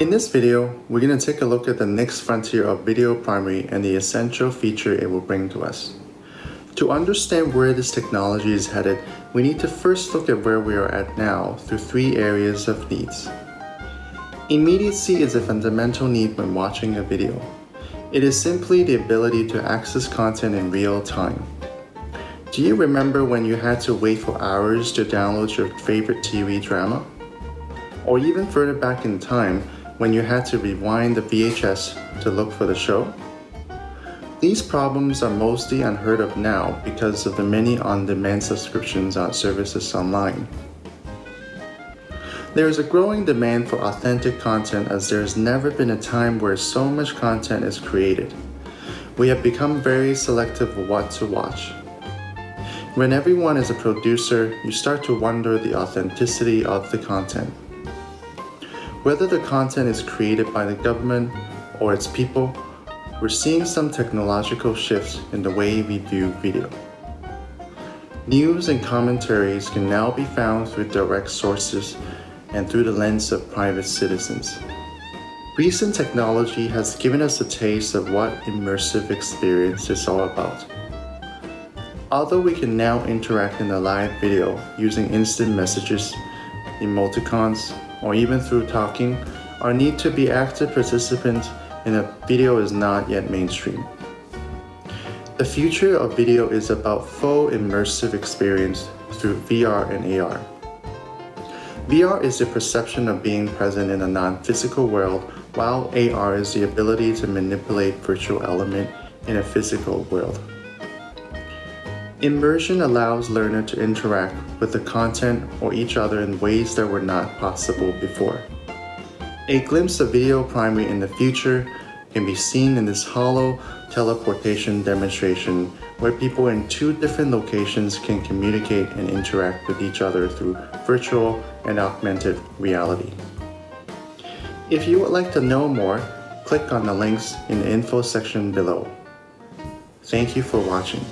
In this video, we're going to take a look at the next frontier of video primary and the essential feature it will bring to us. To understand where this technology is headed, we need to first look at where we are at now through three areas of needs. Immediacy is a fundamental need when watching a video. It is simply the ability to access content in real time. Do you remember when you had to wait for hours to download your favorite TV drama? Or even further back in time, when you had to rewind the VHS to look for the show? These problems are mostly unheard of now because of the many on-demand subscriptions on services online. There is a growing demand for authentic content as there has never been a time where so much content is created. We have become very selective of what to watch. When everyone is a producer, you start to wonder the authenticity of the content. Whether the content is created by the government or its people, we're seeing some technological shifts in the way we view video. News and commentaries can now be found through direct sources and through the lens of private citizens. Recent technology has given us a taste of what immersive experience is all about. Although we can now interact in a live video using instant messages, emoticons, or even through talking, our need to be active participants in a video is not yet mainstream. The future of video is about full immersive experience through VR and AR. VR is the perception of being present in a non-physical world, while AR is the ability to manipulate virtual element in a physical world. Immersion allows learner to interact with the content or each other in ways that were not possible before. A glimpse of video primary in the future can be seen in this hollow teleportation demonstration where people in two different locations can communicate and interact with each other through virtual and augmented reality. If you would like to know more, click on the links in the info section below. Thank you for watching.